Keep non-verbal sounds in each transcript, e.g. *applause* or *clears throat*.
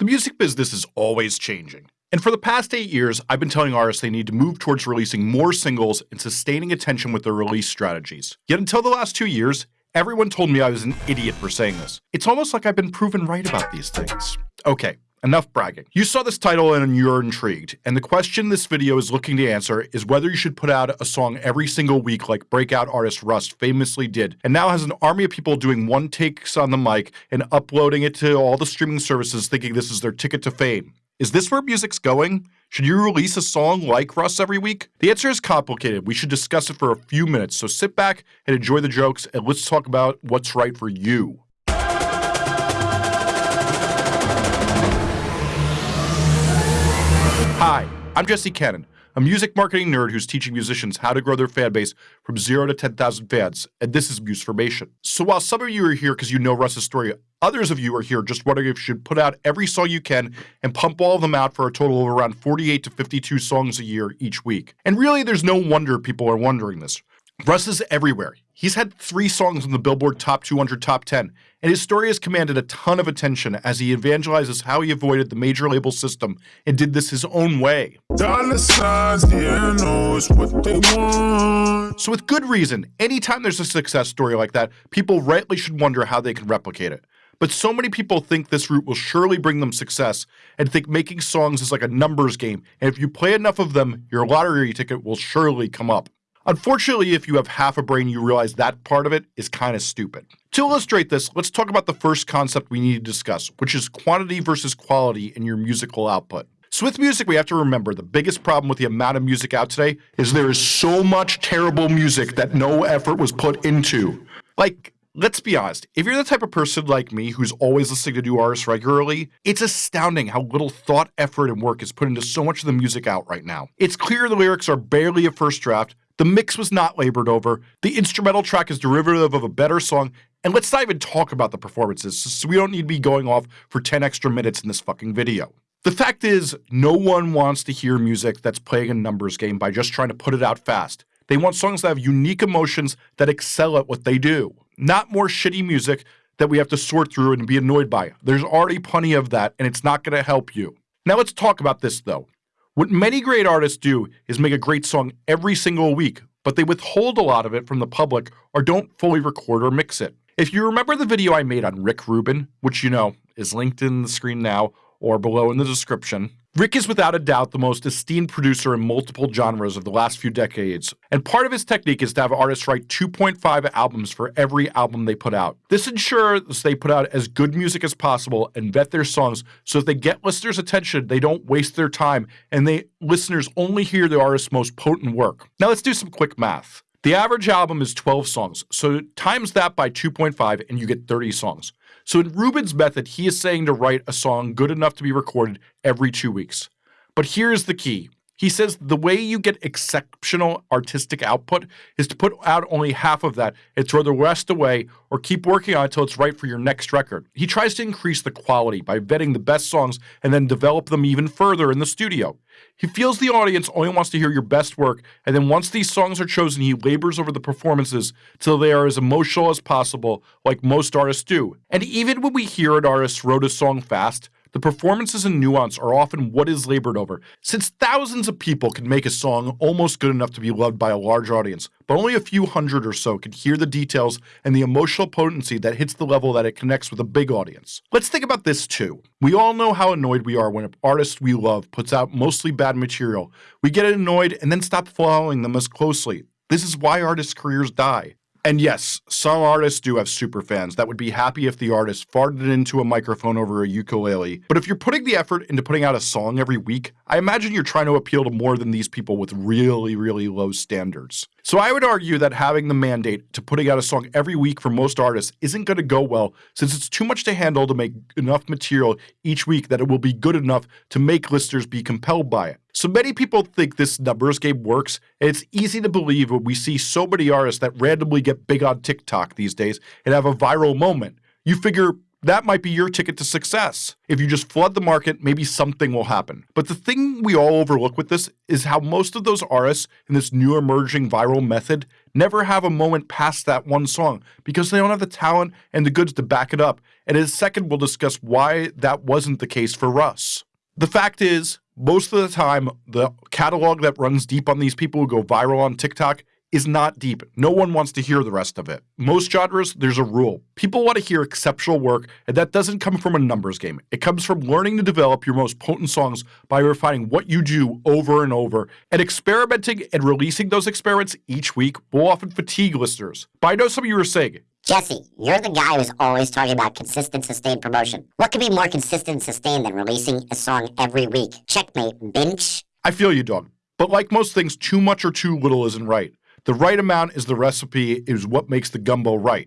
The music business is always changing. And for the past eight years, I've been telling artists they need to move towards releasing more singles and sustaining attention with their release strategies. Yet until the last two years, everyone told me I was an idiot for saying this. It's almost like I've been proven right about these things. Okay, Enough bragging. You saw this title and you're intrigued, and the question this video is looking to answer is whether you should put out a song every single week like breakout artist Russ famously did, and now has an army of people doing one takes on the mic and uploading it to all the streaming services thinking this is their ticket to fame. Is this where music's going? Should you release a song like Russ every week? The answer is complicated. We should discuss it for a few minutes, so sit back and enjoy the jokes, and let's talk about what's right for you. Hi, I'm Jesse Cannon, a music marketing nerd who's teaching musicians how to grow their fan base from zero to 10,000 fans, and this is Musformation. So while some of you are here because you know Russ's story, others of you are here just wondering if you should put out every song you can and pump all of them out for a total of around 48 to 52 songs a year each week. And really, there's no wonder people are wondering this. Russ is everywhere. He's had three songs on the Billboard Top 200 Top 10, and his story has commanded a ton of attention as he evangelizes how he avoided the major label system and did this his own way. Signs, so with good reason, anytime there's a success story like that, people rightly should wonder how they can replicate it. But so many people think this route will surely bring them success and think making songs is like a numbers game, and if you play enough of them, your lottery ticket will surely come up. Unfortunately, if you have half a brain, you realize that part of it is kind of stupid. To illustrate this, let's talk about the first concept we need to discuss, which is quantity versus quality in your musical output. So with music, we have to remember the biggest problem with the amount of music out today is there is so much terrible music that no effort was put into. Like, let's be honest, if you're the type of person like me who's always listening to new artists regularly, it's astounding how little thought, effort, and work is put into so much of the music out right now. It's clear the lyrics are barely a first draft, the mix was not labored over. The instrumental track is derivative of a better song. And let's not even talk about the performances, so we don't need to be going off for 10 extra minutes in this fucking video. The fact is, no one wants to hear music that's playing a numbers game by just trying to put it out fast. They want songs that have unique emotions that excel at what they do, not more shitty music that we have to sort through and be annoyed by. There's already plenty of that, and it's not going to help you. Now let's talk about this though. What many great artists do is make a great song every single week, but they withhold a lot of it from the public or don't fully record or mix it. If you remember the video I made on Rick Rubin, which you know is linked in the screen now or below in the description, Rick is without a doubt the most esteemed producer in multiple genres of the last few decades, and part of his technique is to have artists write 2.5 albums for every album they put out. This ensures they put out as good music as possible and vet their songs so if they get listeners' attention, they don't waste their time and they listeners only hear the artist's most potent work. Now let's do some quick math. The average album is 12 songs, so times that by 2.5 and you get 30 songs. So in Rubin's method, he is saying to write a song good enough to be recorded every two weeks. But here's the key. He says the way you get exceptional artistic output is to put out only half of that and throw the rest away or keep working on it until it's right for your next record. He tries to increase the quality by vetting the best songs and then develop them even further in the studio. He feels the audience only wants to hear your best work, and then once these songs are chosen, he labors over the performances till they are as emotional as possible, like most artists do. And even when we hear an artist wrote a song fast, the performances and nuance are often what is labored over, since thousands of people can make a song almost good enough to be loved by a large audience, but only a few hundred or so can hear the details and the emotional potency that hits the level that it connects with a big audience. Let's think about this too. We all know how annoyed we are when an artist we love puts out mostly bad material. We get annoyed and then stop following them as closely. This is why artists' careers die. And yes, some artists do have super fans that would be happy if the artist farted into a microphone over a ukulele. But if you're putting the effort into putting out a song every week, I imagine you're trying to appeal to more than these people with really, really low standards. So I would argue that having the mandate to putting out a song every week for most artists isn't going to go well since it's too much to handle to make enough material each week that it will be good enough to make listeners be compelled by it. So many people think this numbers game works, and it's easy to believe when we see so many artists that randomly get big on TikTok these days and have a viral moment. You figure that might be your ticket to success. If you just flood the market, maybe something will happen. But the thing we all overlook with this is how most of those artists in this new emerging viral method never have a moment past that one song because they don't have the talent and the goods to back it up. And in a second, we'll discuss why that wasn't the case for Russ. The fact is, most of the time, the catalog that runs deep on these people who go viral on TikTok is not deep. No one wants to hear the rest of it. Most genres, there's a rule. People want to hear exceptional work, and that doesn't come from a numbers game. It comes from learning to develop your most potent songs by refining what you do over and over, and experimenting and releasing those experiments each week will often fatigue listeners. But I know some of you are saying, Jesse, you're the guy who's always talking about consistent, sustained promotion. What could be more consistent and sustained than releasing a song every week? Checkmate, binge. I feel you, dog. But like most things, too much or too little isn't right. The right amount is the recipe, is what makes the gumbo right.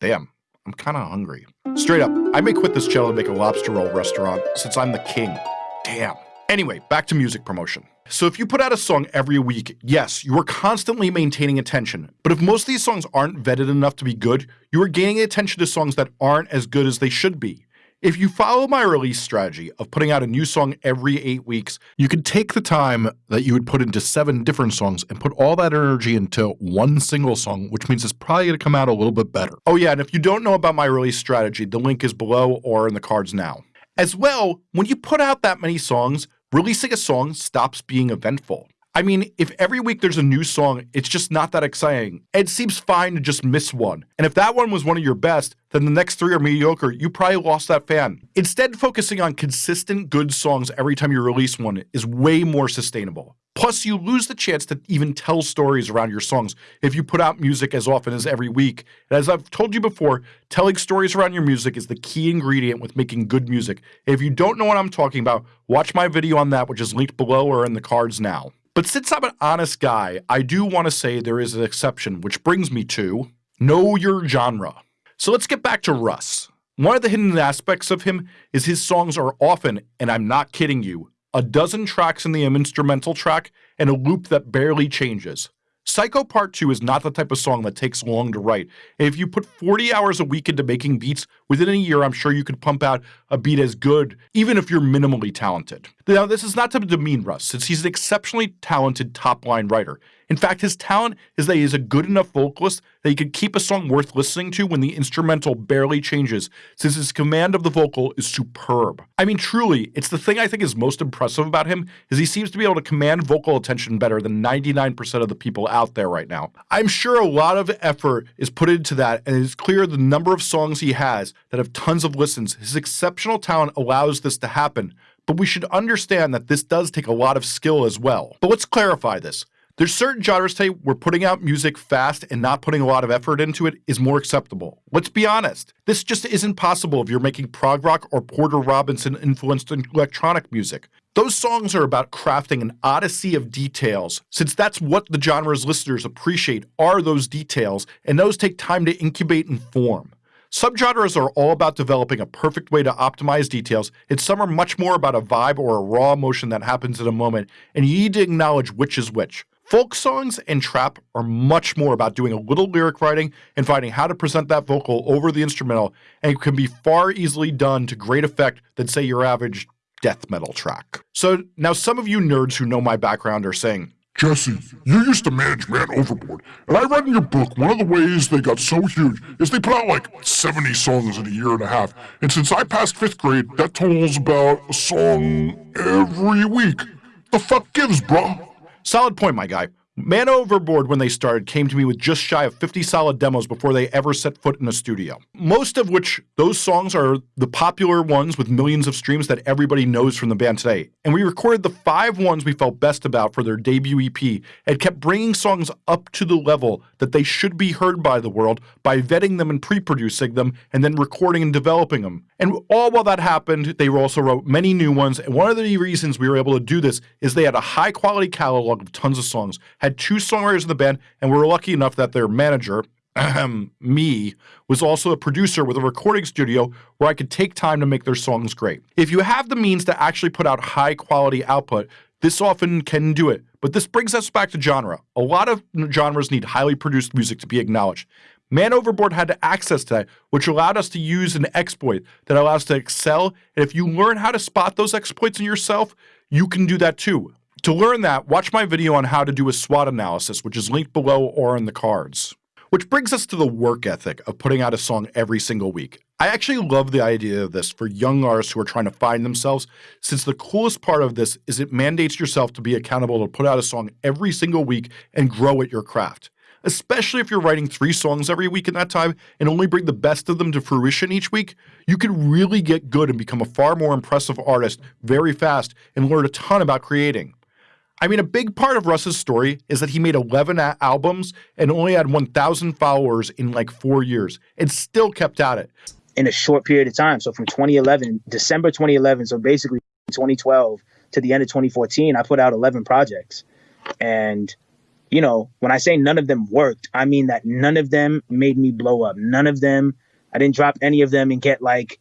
Damn, I'm kind of hungry. Straight up, I may quit this channel to make a lobster roll restaurant since I'm the king. Damn. Anyway, back to music promotion. So if you put out a song every week, yes, you are constantly maintaining attention. But if most of these songs aren't vetted enough to be good, you are gaining attention to songs that aren't as good as they should be. If you follow my release strategy of putting out a new song every eight weeks, you could take the time that you would put into seven different songs and put all that energy into one single song, which means it's probably going to come out a little bit better. Oh, yeah, and if you don't know about my release strategy, the link is below or in the cards now. As well, when you put out that many songs, releasing a song stops being eventful. I mean, if every week there's a new song, it's just not that exciting. It seems fine to just miss one. And if that one was one of your best, then the next three are mediocre. You probably lost that fan. Instead, focusing on consistent good songs every time you release one is way more sustainable. Plus, you lose the chance to even tell stories around your songs if you put out music as often as every week. And as I've told you before, telling stories around your music is the key ingredient with making good music. If you don't know what I'm talking about, watch my video on that, which is linked below or in the cards now. But since I'm an honest guy, I do want to say there is an exception, which brings me to know your genre. So let's get back to Russ. One of the hidden aspects of him is his songs are often, and I'm not kidding you, a dozen tracks in the instrumental track and a loop that barely changes. Psycho Part 2 is not the type of song that takes long to write. If you put 40 hours a week into making beats, within a year, I'm sure you could pump out a beat as good, even if you're minimally talented. Now, this is not to demean Russ, since he's an exceptionally talented top line writer. In fact, his talent is that he is a good enough vocalist that he could keep a song worth listening to when the instrumental barely changes, since his command of the vocal is superb. I mean, truly, it's the thing I think is most impressive about him is he seems to be able to command vocal attention better than 99% of the people out there right now. I'm sure a lot of effort is put into that, and it's clear the number of songs he has that have tons of listens. His exceptional talent allows this to happen, but we should understand that this does take a lot of skill as well. But let's clarify this. There's certain genres today where putting out music fast and not putting a lot of effort into it is more acceptable. Let's be honest. This just isn't possible if you're making prog rock or Porter Robinson influenced electronic music. Those songs are about crafting an odyssey of details, since that's what the genre's listeners appreciate are those details, and those take time to incubate and form. Subgenres are all about developing a perfect way to optimize details, and some are much more about a vibe or a raw emotion that happens in a moment, and you need to acknowledge which is which. Folk songs and trap are much more about doing a little lyric writing and finding how to present that vocal over the instrumental, and it can be far easily done to great effect than, say, your average death metal track. So now some of you nerds who know my background are saying, Jesse, you used to manage Man Overboard, and I read in your book one of the ways they got so huge is they put out like 70 songs in a year and a half. And since I passed fifth grade, that totals about a song every week. The fuck gives, bruh? Solid point, my guy. Man Overboard, when they started, came to me with just shy of 50 solid demos before they ever set foot in a studio. Most of which, those songs are the popular ones with millions of streams that everybody knows from the band today. And we recorded the five ones we felt best about for their debut EP and kept bringing songs up to the level that they should be heard by the world by vetting them and pre producing them and then recording and developing them. And all while that happened, they also wrote many new ones. And one of the reasons we were able to do this is they had a high quality catalog of tons of songs had two songwriters in the band, and we were lucky enough that their manager, *clears throat* me, was also a producer with a recording studio where I could take time to make their songs great. If you have the means to actually put out high quality output, this often can do it. But this brings us back to genre. A lot of genres need highly produced music to be acknowledged. Man Overboard had to access to that, which allowed us to use an exploit that allows us to excel. And if you learn how to spot those exploits in yourself, you can do that too. To learn that, watch my video on how to do a SWOT analysis, which is linked below or in the cards. Which brings us to the work ethic of putting out a song every single week. I actually love the idea of this for young artists who are trying to find themselves, since the coolest part of this is it mandates yourself to be accountable to put out a song every single week and grow at your craft especially if you're writing three songs every week in that time and only bring the best of them to fruition each week, you can really get good and become a far more impressive artist very fast and learn a ton about creating. I mean, a big part of Russ's story is that he made 11 albums and only had 1,000 followers in like four years and still kept at it. In a short period of time. So from 2011, December 2011, so basically 2012 to the end of 2014, I put out 11 projects. And you know, when I say none of them worked, I mean that none of them made me blow up. None of them, I didn't drop any of them and get like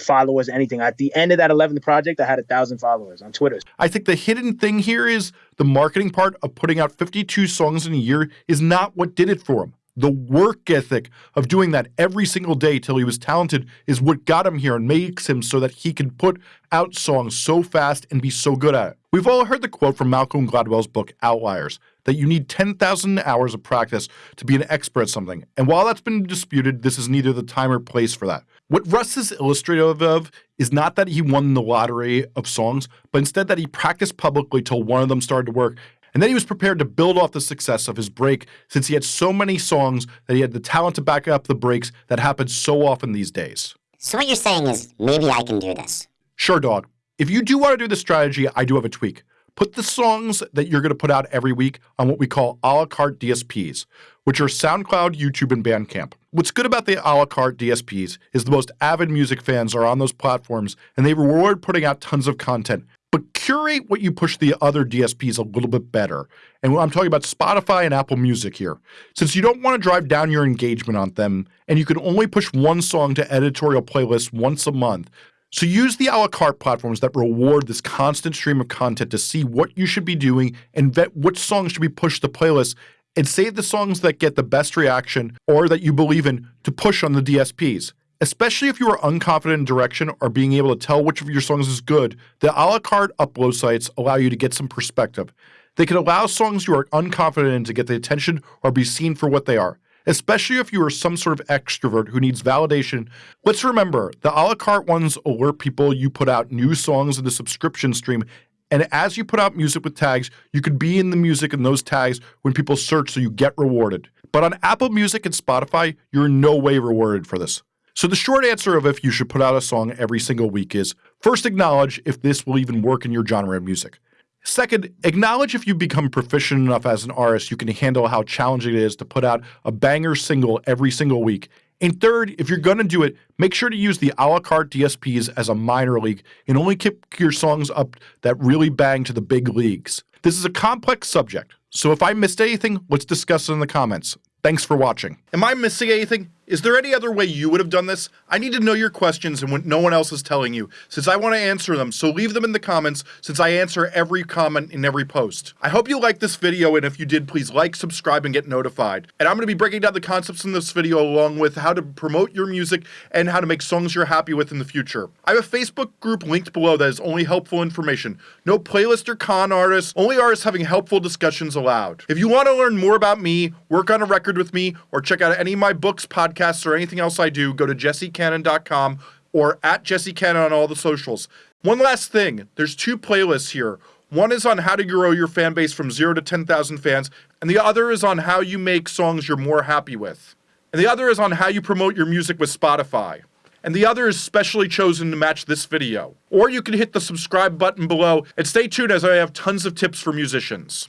followers, anything. At the end of that 11th project, I had a thousand followers on Twitter. I think the hidden thing here is the marketing part of putting out 52 songs in a year is not what did it for him. The work ethic of doing that every single day till he was talented is what got him here and makes him so that he can put out songs so fast and be so good at it. We've all heard the quote from Malcolm Gladwell's book Outliers that you need 10,000 hours of practice to be an expert at something. And while that's been disputed, this is neither the time or place for that. What Russ is illustrative of is not that he won the lottery of songs, but instead that he practiced publicly till one of them started to work. And then he was prepared to build off the success of his break since he had so many songs that he had the talent to back up the breaks that happen so often these days. So what you're saying is maybe I can do this. Sure, dog. If you do want to do this strategy, I do have a tweak put the songs that you're going to put out every week on what we call a la carte DSPs, which are SoundCloud, YouTube, and Bandcamp. What's good about the a la carte DSPs is the most avid music fans are on those platforms and they reward putting out tons of content. But curate what you push the other DSPs a little bit better. And I'm talking about Spotify and Apple Music here. Since you don't want to drive down your engagement on them, and you can only push one song to editorial playlists once a month, so use the a la carte platforms that reward this constant stream of content to see what you should be doing and vet which songs should be pushed to playlists and save the songs that get the best reaction or that you believe in to push on the DSPs. Especially if you are unconfident in direction or being able to tell which of your songs is good, the a la carte upload sites allow you to get some perspective. They can allow songs you are unconfident in to get the attention or be seen for what they are especially if you are some sort of extrovert who needs validation. Let's remember the a la carte ones alert people you put out new songs in the subscription stream. And as you put out music with tags, you could be in the music in those tags when people search so you get rewarded. But on Apple Music and Spotify, you're in no way rewarded for this. So the short answer of if you should put out a song every single week is first acknowledge if this will even work in your genre of music. Second, acknowledge if you become proficient enough as an artist you can handle how challenging it is to put out a banger single every single week. And third, if you're going to do it, make sure to use the a la carte DSPs as a minor league and only keep your songs up that really bang to the big leagues. This is a complex subject, so if I missed anything, let's discuss it in the comments. Thanks for watching. Am I missing anything? Is there any other way you would have done this? I need to know your questions and what no one else is telling you, since I want to answer them, so leave them in the comments, since I answer every comment in every post. I hope you liked this video, and if you did, please like, subscribe, and get notified. And I'm going to be breaking down the concepts in this video along with how to promote your music and how to make songs you're happy with in the future. I have a Facebook group linked below that is only helpful information. No playlist or con artists, only artists having helpful discussions allowed. If you want to learn more about me, work on a record with me, or check out any of my books, podcasts, podcasts or anything else I do, go to jessecannon.com or at jessecannon on all the socials. One last thing there's two playlists here. One is on how to grow your fan base from zero to 10,000 fans, and the other is on how you make songs you're more happy with. And the other is on how you promote your music with Spotify. And the other is specially chosen to match this video. Or you can hit the subscribe button below and stay tuned as I have tons of tips for musicians.